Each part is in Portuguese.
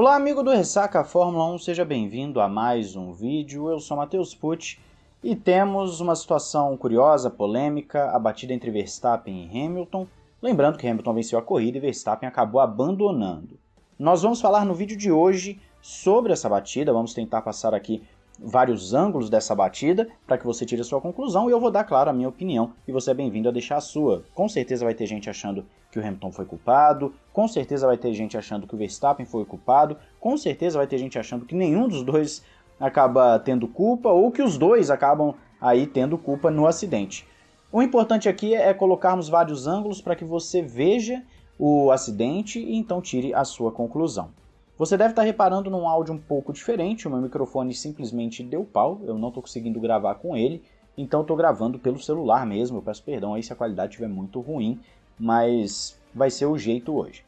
Olá amigo do Ressaca Fórmula 1, seja bem-vindo a mais um vídeo, eu sou Matheus Pucci e temos uma situação curiosa, polêmica, a batida entre Verstappen e Hamilton, lembrando que Hamilton venceu a corrida e Verstappen acabou abandonando. Nós vamos falar no vídeo de hoje sobre essa batida, vamos tentar passar aqui vários ângulos dessa batida para que você tire a sua conclusão e eu vou dar, claro, a minha opinião e você é bem-vindo a deixar a sua. Com certeza vai ter gente achando que o Hamilton foi culpado, com certeza vai ter gente achando que o Verstappen foi culpado, com certeza vai ter gente achando que nenhum dos dois acaba tendo culpa ou que os dois acabam aí tendo culpa no acidente. O importante aqui é colocarmos vários ângulos para que você veja o acidente e então tire a sua conclusão. Você deve estar reparando num áudio um pouco diferente, o meu microfone simplesmente deu pau, eu não estou conseguindo gravar com ele, então estou gravando pelo celular mesmo, eu peço perdão aí se a qualidade estiver muito ruim, mas vai ser o jeito hoje.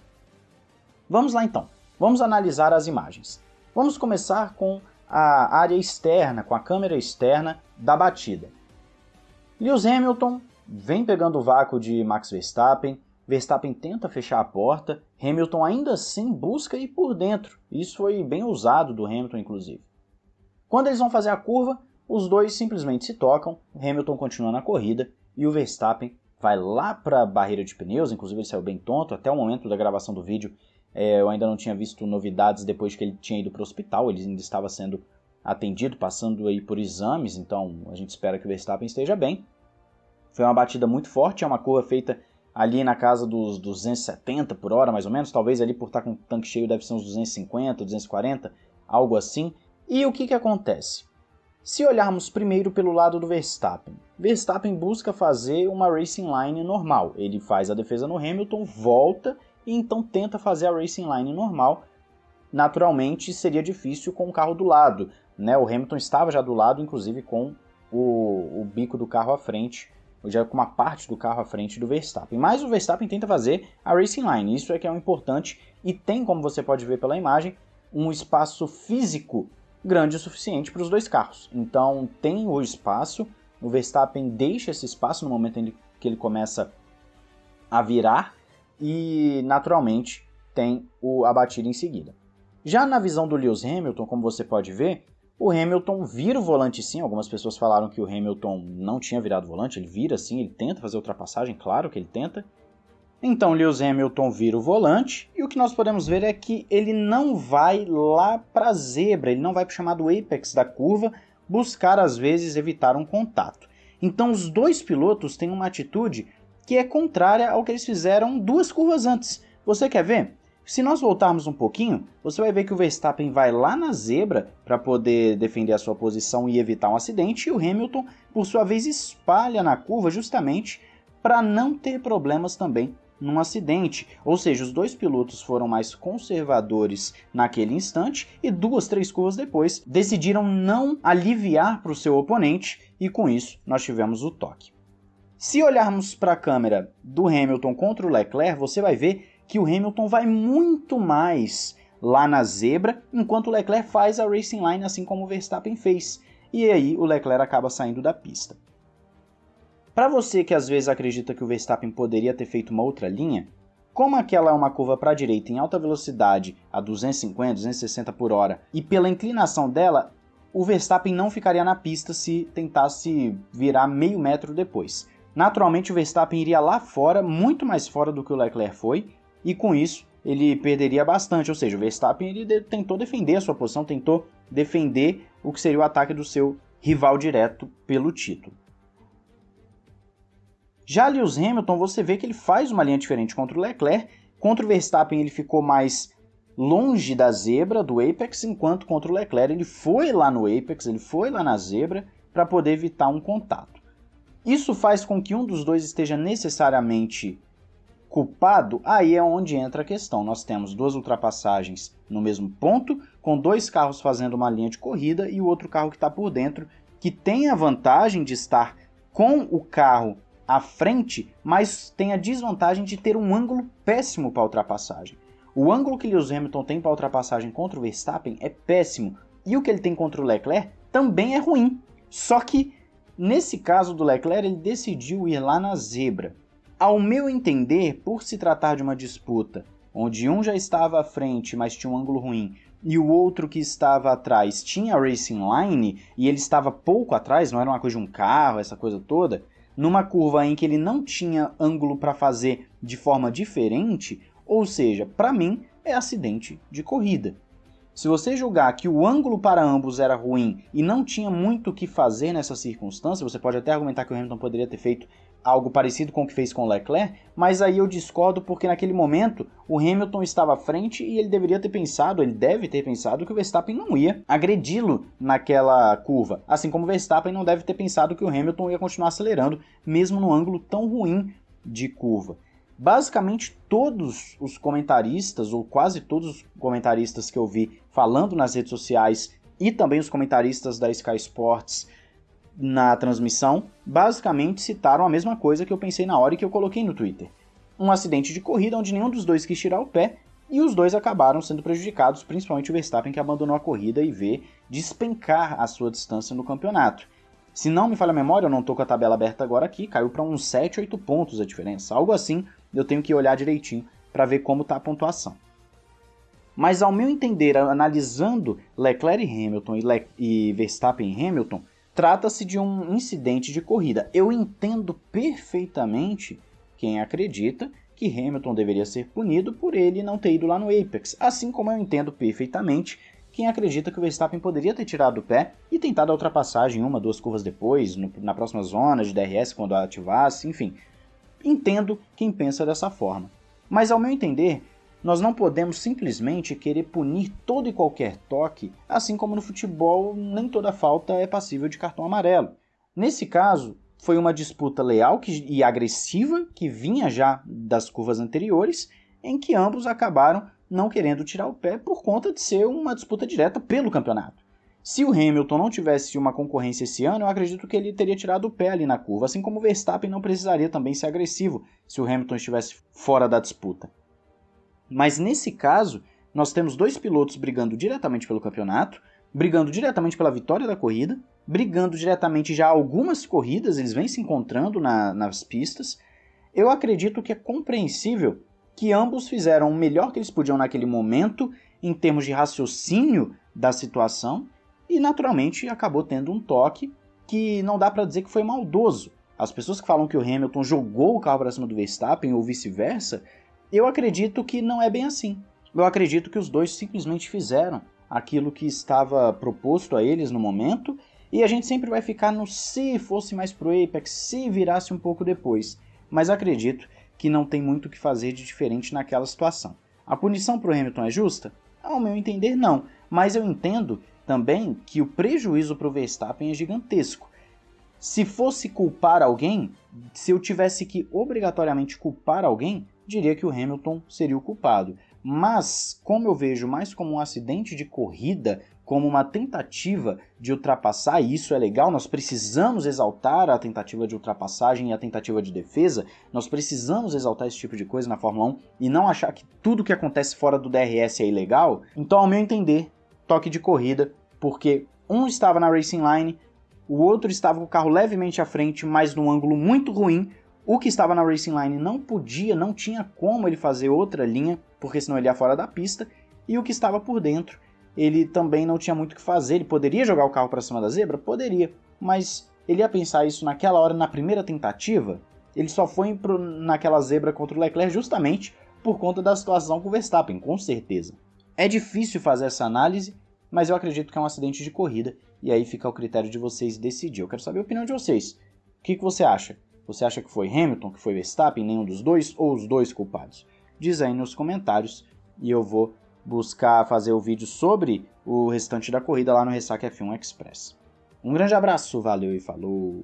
Vamos lá então, vamos analisar as imagens. Vamos começar com a área externa, com a câmera externa da batida. Lewis Hamilton vem pegando o vácuo de Max Verstappen, Verstappen tenta fechar a porta, Hamilton ainda assim busca ir por dentro. Isso foi bem ousado do Hamilton, inclusive. Quando eles vão fazer a curva, os dois simplesmente se tocam, Hamilton continua na corrida e o Verstappen vai lá para a barreira de pneus, inclusive ele saiu bem tonto, até o momento da gravação do vídeo é, eu ainda não tinha visto novidades depois que ele tinha ido para o hospital, ele ainda estava sendo atendido, passando aí por exames, então a gente espera que o Verstappen esteja bem. Foi uma batida muito forte, é uma curva feita ali na casa dos 270 por hora, mais ou menos, talvez ali por estar com o tanque cheio deve ser uns 250, 240, algo assim. E o que, que acontece? Se olharmos primeiro pelo lado do Verstappen, Verstappen busca fazer uma racing line normal. Ele faz a defesa no Hamilton, volta e então tenta fazer a racing line normal. Naturalmente seria difícil com o carro do lado. Né? O Hamilton estava já do lado, inclusive com o, o bico do carro à frente já com uma parte do carro à frente do Verstappen. Mas o Verstappen tenta fazer a racing line, isso é que é o importante e tem, como você pode ver pela imagem, um espaço físico grande o suficiente para os dois carros. Então tem o espaço, o Verstappen deixa esse espaço no momento em que ele começa a virar e naturalmente tem o, a batida em seguida. Já na visão do Lewis Hamilton, como você pode ver, o Hamilton vira o volante sim, algumas pessoas falaram que o Hamilton não tinha virado volante, ele vira sim, ele tenta fazer ultrapassagem, claro que ele tenta. Então Lewis Hamilton vira o volante e o que nós podemos ver é que ele não vai lá para a zebra, ele não vai para o chamado apex da curva buscar às vezes evitar um contato. Então os dois pilotos têm uma atitude que é contrária ao que eles fizeram duas curvas antes. Você quer ver? Se nós voltarmos um pouquinho, você vai ver que o Verstappen vai lá na zebra para poder defender a sua posição e evitar um acidente, e o Hamilton, por sua vez, espalha na curva justamente para não ter problemas também num acidente. Ou seja, os dois pilotos foram mais conservadores naquele instante e duas, três curvas depois decidiram não aliviar para o seu oponente e com isso nós tivemos o toque. Se olharmos para a câmera do Hamilton contra o Leclerc, você vai ver que o Hamilton vai muito mais lá na zebra, enquanto o Leclerc faz a racing line assim como o Verstappen fez. E aí o Leclerc acaba saindo da pista. Para você que às vezes acredita que o Verstappen poderia ter feito uma outra linha, como aquela é uma curva para a direita em alta velocidade a 250, 260 por hora, e pela inclinação dela, o Verstappen não ficaria na pista se tentasse virar meio metro depois. Naturalmente o Verstappen iria lá fora, muito mais fora do que o Leclerc foi, e com isso ele perderia bastante. Ou seja, o Verstappen ele tentou defender a sua posição, tentou defender o que seria o ataque do seu rival direto pelo título. Já Lewis Hamilton, você vê que ele faz uma linha diferente contra o Leclerc. Contra o Verstappen ele ficou mais longe da zebra, do apex, enquanto contra o Leclerc ele foi lá no apex, ele foi lá na zebra para poder evitar um contato. Isso faz com que um dos dois esteja necessariamente culpado, aí é onde entra a questão. Nós temos duas ultrapassagens no mesmo ponto, com dois carros fazendo uma linha de corrida e o outro carro que está por dentro, que tem a vantagem de estar com o carro à frente, mas tem a desvantagem de ter um ângulo péssimo para ultrapassagem. O ângulo que Lewis Hamilton tem para ultrapassagem contra o Verstappen é péssimo, e o que ele tem contra o Leclerc também é ruim. Só que, nesse caso do Leclerc, ele decidiu ir lá na zebra. Ao meu entender, por se tratar de uma disputa onde um já estava à frente, mas tinha um ângulo ruim, e o outro que estava atrás tinha racing line e ele estava pouco atrás, não era uma coisa de um carro, essa coisa toda, numa curva em que ele não tinha ângulo para fazer de forma diferente, ou seja, para mim é acidente de corrida. Se você julgar que o ângulo para ambos era ruim e não tinha muito o que fazer nessa circunstância, você pode até argumentar que o Hamilton poderia ter feito algo parecido com o que fez com Leclerc, mas aí eu discordo porque naquele momento o Hamilton estava à frente e ele deveria ter pensado, ele deve ter pensado que o Verstappen não ia agredi-lo naquela curva, assim como o Verstappen não deve ter pensado que o Hamilton ia continuar acelerando, mesmo no ângulo tão ruim de curva. Basicamente todos os comentaristas, ou quase todos os comentaristas que eu vi falando nas redes sociais e também os comentaristas da Sky Sports na transmissão, basicamente citaram a mesma coisa que eu pensei na hora e que eu coloquei no Twitter. Um acidente de corrida onde nenhum dos dois quis tirar o pé e os dois acabaram sendo prejudicados, principalmente o Verstappen que abandonou a corrida e vê despencar a sua distância no campeonato. Se não me falha a memória, eu não estou com a tabela aberta agora aqui, caiu para uns 7, 8 pontos a diferença, algo assim, eu tenho que olhar direitinho para ver como está a pontuação. Mas ao meu entender, analisando Leclerc e Hamilton e, Le e Verstappen e Hamilton, trata-se de um incidente de corrida. Eu entendo perfeitamente quem acredita que Hamilton deveria ser punido por ele não ter ido lá no Apex, assim como eu entendo perfeitamente quem acredita que o Verstappen poderia ter tirado o pé e tentado a ultrapassagem uma, duas curvas depois, no, na próxima zona de DRS quando ativasse, enfim. Entendo quem pensa dessa forma. Mas ao meu entender, nós não podemos simplesmente querer punir todo e qualquer toque, assim como no futebol nem toda falta é passível de cartão amarelo. Nesse caso, foi uma disputa leal e agressiva que vinha já das curvas anteriores, em que ambos acabaram não querendo tirar o pé por conta de ser uma disputa direta pelo campeonato. Se o Hamilton não tivesse uma concorrência esse ano, eu acredito que ele teria tirado o pé ali na curva, assim como o Verstappen não precisaria também ser agressivo se o Hamilton estivesse fora da disputa. Mas nesse caso, nós temos dois pilotos brigando diretamente pelo campeonato, brigando diretamente pela vitória da corrida, brigando diretamente já algumas corridas, eles vêm se encontrando na, nas pistas. Eu acredito que é compreensível que ambos fizeram o melhor que eles podiam naquele momento, em termos de raciocínio da situação, e naturalmente acabou tendo um toque que não dá para dizer que foi maldoso. As pessoas que falam que o Hamilton jogou o carro para cima do Verstappen ou vice-versa, eu acredito que não é bem assim. Eu acredito que os dois simplesmente fizeram aquilo que estava proposto a eles no momento, e a gente sempre vai ficar no se fosse mais pro Apex, se virasse um pouco depois. Mas acredito que não tem muito o que fazer de diferente naquela situação. A punição para o Hamilton é justa? Ao meu entender, não. Mas eu entendo também que o prejuízo para o Verstappen é gigantesco. Se fosse culpar alguém, se eu tivesse que obrigatoriamente culpar alguém, diria que o Hamilton seria o culpado. Mas, como eu vejo mais como um acidente de corrida, como uma tentativa de ultrapassar, e isso é legal, nós precisamos exaltar a tentativa de ultrapassagem e a tentativa de defesa, nós precisamos exaltar esse tipo de coisa na Fórmula 1 e não achar que tudo que acontece fora do DRS é ilegal. Então, ao meu entender, toque de corrida porque um estava na racing line, o outro estava com o carro levemente à frente, mas num ângulo muito ruim. O que estava na racing line não podia, não tinha como ele fazer outra linha, porque senão ele ia fora da pista. E o que estava por dentro, ele também não tinha muito o que fazer. Ele poderia jogar o carro para cima da zebra? Poderia, mas ele ia pensar isso naquela hora, na primeira tentativa. Ele só foi pro, naquela zebra contra o Leclerc justamente por conta da situação com o Verstappen, com certeza. É difícil fazer essa análise, mas eu acredito que é um acidente de corrida, e aí fica ao critério de vocês decidir. Eu quero saber a opinião de vocês. O que, que você acha? Você acha que foi Hamilton, que foi Verstappen, nenhum dos dois, ou os dois culpados? Diz aí nos comentários, e eu vou buscar fazer o vídeo sobre o restante da corrida lá no Ressaca F1 Express. Um grande abraço, valeu e falou!